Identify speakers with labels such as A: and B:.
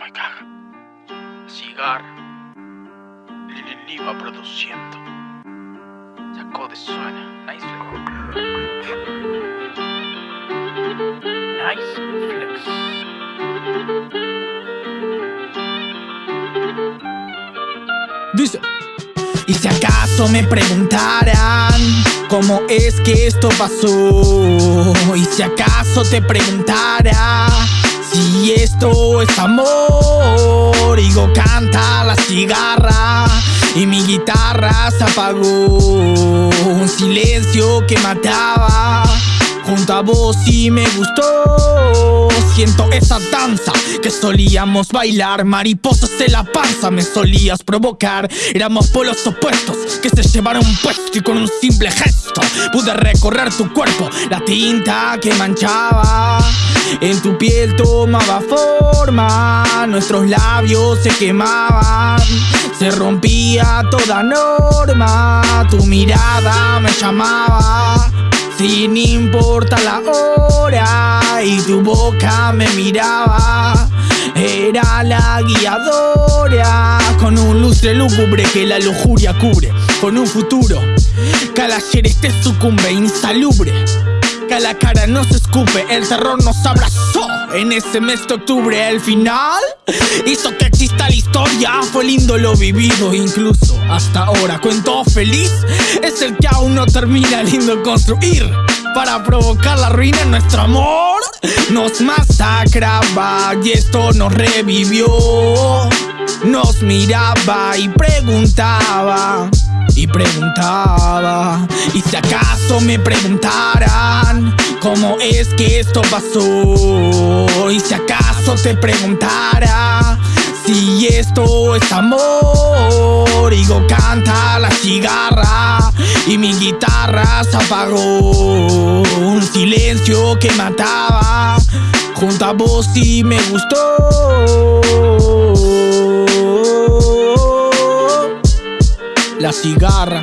A: my god. Cigar. Lili va produciendo. Sacó de suena. Nice flex. Nice flex.
B: Dice. Y si acaso me preguntaran cómo es que esto pasó, y si acaso te preguntara si esto es amor, digo canta la cigarra y mi guitarra se apagó, un silencio que mataba junto a vos y me gustó. Siento esa danza que solíamos bailar, mariposas en la panza me solías provocar. Éramos polos opuestos que se llevaron puesto y con un simple gesto pude recorrer tu cuerpo, la tinta que manchaba. En tu piel tomaba forma, nuestros labios se quemaban, se rompía toda norma, tu mirada me llamaba. Sin importar la hora y tu boca me miraba. Era la guiadora Con un lustre lúgubre que la lujuria cubre. Con un futuro que al ayer este sucumbe insalubre. Que la cara no se escupe, el terror nos abrazó. En ese mes de octubre el final Hizo que historia. Fue lindo lo vivido incluso hasta ahora. Cuento feliz es el que aún no termina lindo construir. Para provocar la ruina en nuestro amor Nos masacraba y esto nos revivió. Nos miraba y preguntaba y preguntaba Y si acaso me preguntaran ¿Cómo es que esto pasó? Y si acaso te preguntara Si esto es amor. Digo canta la cigarra Y mi guitarra se apagó. Un silencio que mataba. Junto a vos y me gustó. La cigarra